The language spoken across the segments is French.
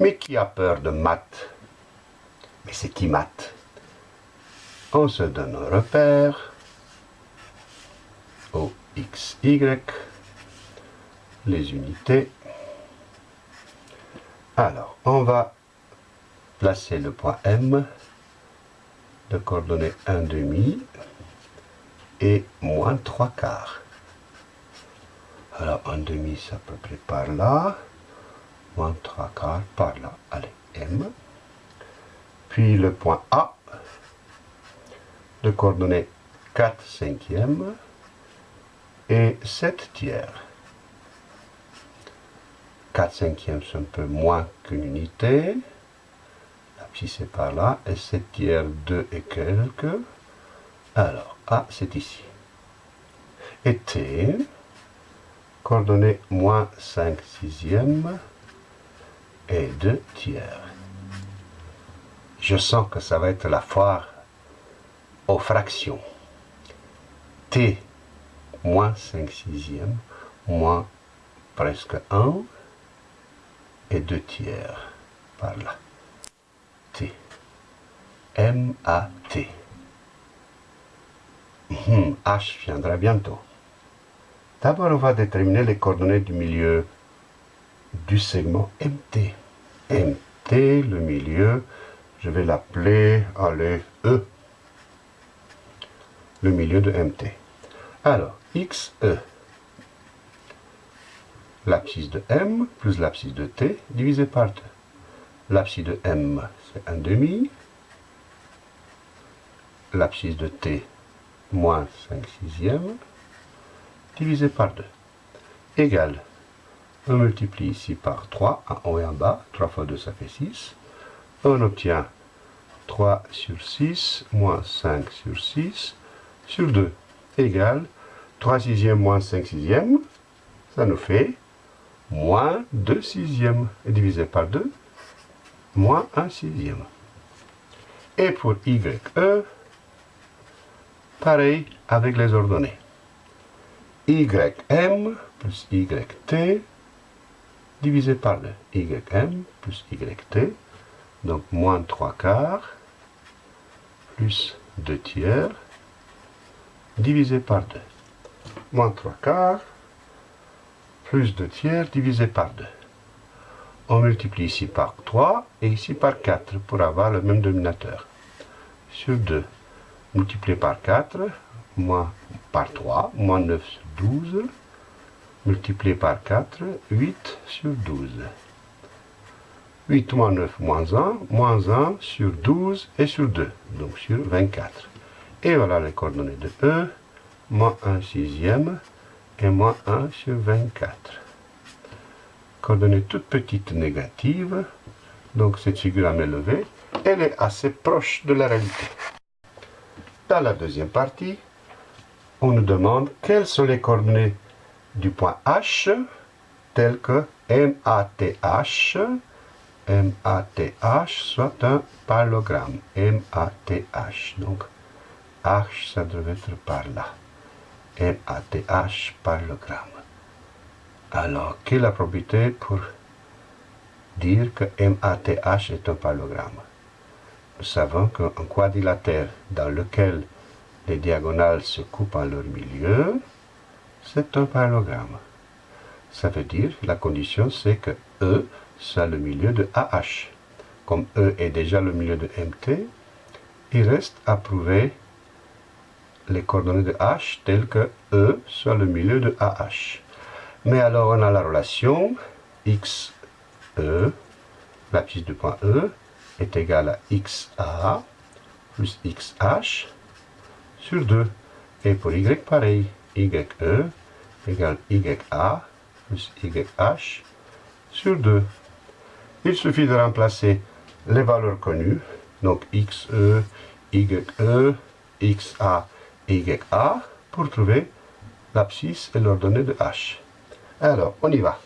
Mais qui a peur de maths? Mais c'est qui maths? On se donne un repère. O, X, Y. Les unités. Alors, on va placer le point M de coordonnées 1 demi et moins 3 quarts. Alors, 1 demi, c'est à peu près par là. Moins 3 quarts par là. Allez, M. Puis le point A de coordonnées 4 cinquièmes et 7 tiers. 4 cinquièmes, c'est un peu moins qu'une unité. Si c'est par là, et 7 tiers 2 et quelques. Alors, A, c'est ici. Et T, coordonnées moins 5 sixièmes et 2 tiers. Je sens que ça va être la foire aux fractions. T, moins 5 sixièmes, moins presque 1 et 2 tiers par là. T. M-A-T. Hmm, H viendra bientôt. D'abord, on va déterminer les coordonnées du milieu du segment MT. Le milieu, je vais l'appeler, allez, E. Le milieu de MT. Alors, XE, l'abscisse de M plus l'abscisse de T divisé par 2. L'abscisse de M, c'est 1 demi. L'abscisse de T, moins 5 sixièmes, divisé par 2. Égal, on multiplie ici par 3, en haut et en bas. 3 fois 2, ça fait 6. On obtient 3 sur 6, moins 5 sur 6, sur 2, égale 3 sixièmes moins 5 sixièmes, ça nous fait moins 2 sixièmes, et divisé par 2, moins 1 sixième. Et pour YE, pareil avec les ordonnées. YM plus YT divisé par 2. YM plus YT, donc moins 3 quarts plus 2 tiers divisé par 2. Moins 3 quarts plus 2 tiers divisé par 2 on multiplie ici par 3 et ici par 4 pour avoir le même dénominateur. Sur 2, multiplié par 4, moins par 3, moins 9 sur 12, multiplié par 4, 8 sur 12. 8 moins 9 moins 1, moins 1 sur 12 et sur 2, donc sur 24. Et voilà les coordonnées de E, moins 1 sixième et moins 1 sur 24 coordonnée toute petite négative, donc cette figure à levée, elle est assez proche de la réalité. Dans la deuxième partie, on nous demande quelles sont les coordonnées du point H, telles que MATH, MATH soit un parallélogramme, MATH, donc H, ça devait être par là, MATH, parallélogramme. Alors, quelle est la probabilité pour dire que MATH est un parallélogramme Nous savons qu'un quadrilatère dans lequel les diagonales se coupent en leur milieu, c'est un parallélogramme. Ça veut dire, la condition c'est que E soit le milieu de AH. Comme E est déjà le milieu de MT, il reste à prouver les coordonnées de H telles que E soit le milieu de AH. Mais alors on a la relation x, e, l'abscisse du point E, est égale à xa plus xh sur 2. Et pour y pareil, ye égale ya plus yh sur 2. Il suffit de remplacer les valeurs connues, donc xe, ye, xa et ya, pour trouver l'abscisse et l'ordonnée de h. Alors, on y va.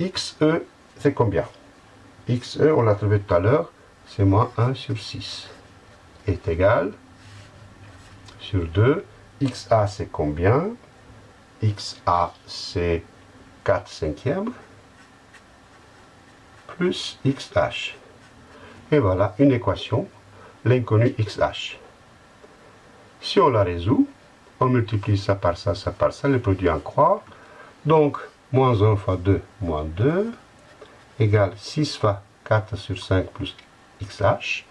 XE, c'est combien? XE, on l'a trouvé tout à l'heure, c'est moins 1 sur 6. Est égal sur 2. XA, c'est combien? XA, c'est 4 cinquièmes. plus xh. Et voilà une équation, l'inconnu xh. Si on la résout, on multiplie ça par ça, ça par ça, le produit en croix. Donc, moins 1 fois 2, moins 2, égale 6 fois 4 sur 5 plus xh.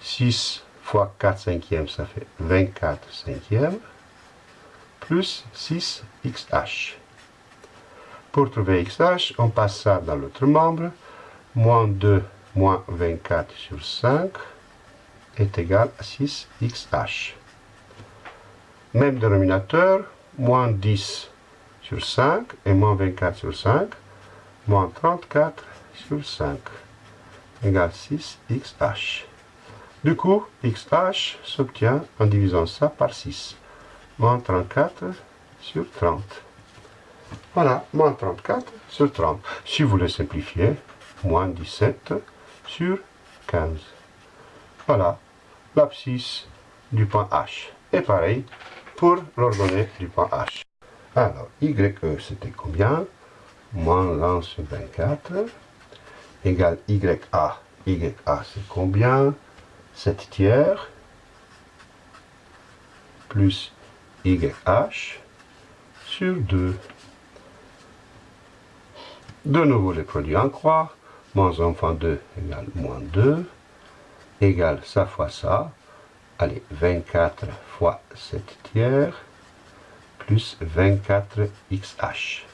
6 fois 4 cinquièmes, ça fait 24 cinquièmes, plus 6 xh. Pour trouver xh, on passe ça dans l'autre membre. Moins 2 moins 24 sur 5 est égal à 6 xh. Même dénominateur, moins 10 sur 5 et moins 24 sur 5, moins 34 sur 5 égale 6 xh. Du coup, xh s'obtient en divisant ça par 6. Moins 34 sur 30. Voilà, moins 34 sur 30. Si vous voulez simplifier, moins 17 sur 15. Voilà, l'abscisse du point H. Et pareil pour l'ordonnée du point H. Alors, YE c'était combien? Moins 1 sur 24 égale YA. YA c'est combien? 7 tiers plus YH sur 2. De nouveau les produits en croix. Moins 1 fois 2 égale moins 2. Égale ça fois ça. Allez, 24 fois 7 tiers plus 24 XH.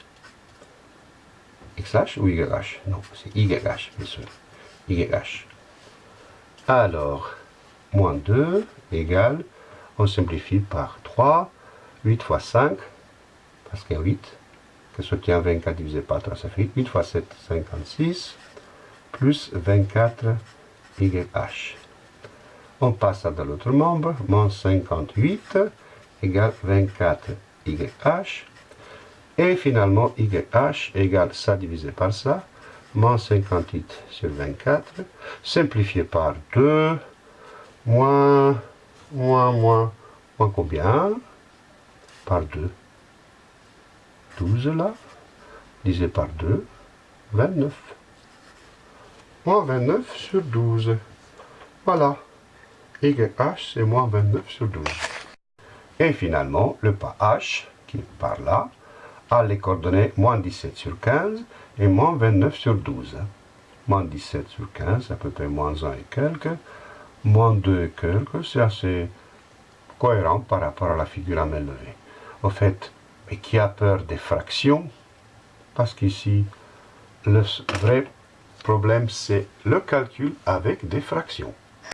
XH ou YH Non, c'est YH, bien sûr. YH. Alors, moins 2 égale, on simplifie par 3, 8 fois 5, parce qu'il y a 8, que soutient 24 divisé par 3, ça fait 8 fois 7, 56, plus 24 YH. On passe dans l'autre membre, moins 58 égale 24 YH. Et finalement, YH égale ça divisé par ça, moins 58 sur 24, simplifié par 2, moins, moins, moins, moins combien? Par 2. 12 là, divisé par 2, 29. Moins 29 sur 12. Voilà. YH, c'est moins 29 sur 12. Et finalement, le pas H, qui est par là, a les coordonnées moins 17 sur 15 et moins 29 sur 12. Moins 17 sur 15, à peu près moins 1 et quelques. Moins 2 et quelques, c'est assez cohérent par rapport à la figure à main levée. Au fait, mais qui a peur des fractions? Parce qu'ici, le vrai problème, c'est le calcul avec des fractions.